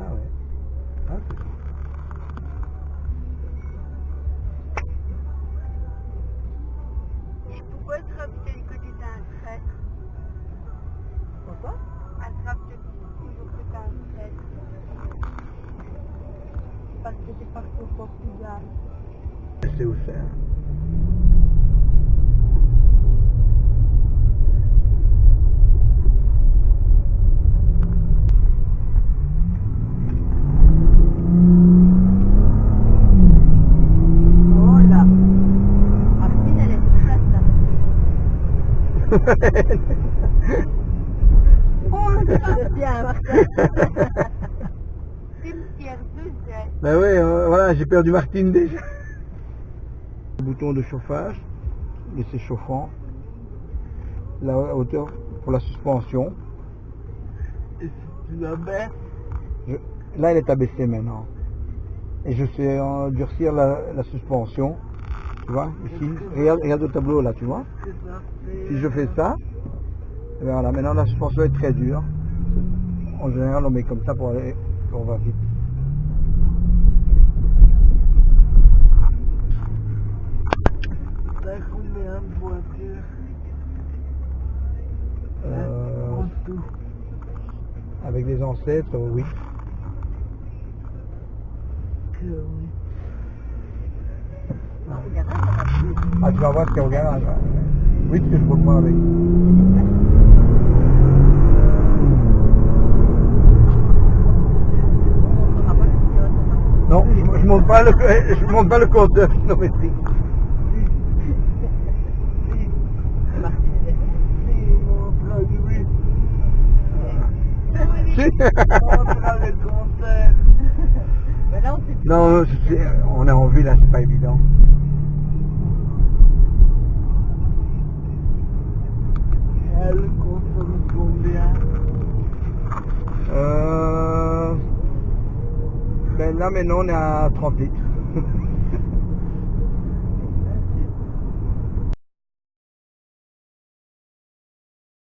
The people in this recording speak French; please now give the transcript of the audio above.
Ah ouais. C'est cool. Et pourquoi attrape-t-elle que tu es un traître Pourquoi Attrape-t-elle toujours que tu es un traître Parce que c'est parti au Portugal. Sais où c'est. hein. Oh là Martine, elle est toute Oh. Cimetière. Ben oui, euh, voilà, j'ai perdu Martine déjà. Le bouton de chauffage, laisser chauffant. La hauteur pour la suspension. Et si tu la baisses, Je- Là, elle est abaissée maintenant. Et je sais endurcir la, la suspension. Tu vois, ici. Regarde, regarde le tableau là, tu vois. Si je fais ça, et bien voilà, maintenant la suspension est très dure. En général, on met comme ça pour aller, on va vite. Euh, tout. avec des ancêtres, oui. Que oui. Ah, tu vas voir ce qu'il y a au garage. Oui, parce que je roule moins avec. Non, je, je monte pas le, je monte pas le kilométrique. On sait plus. non, je sais, on est en ville, là, c'est pas évident. Ben là maintenant on est à 30 litres.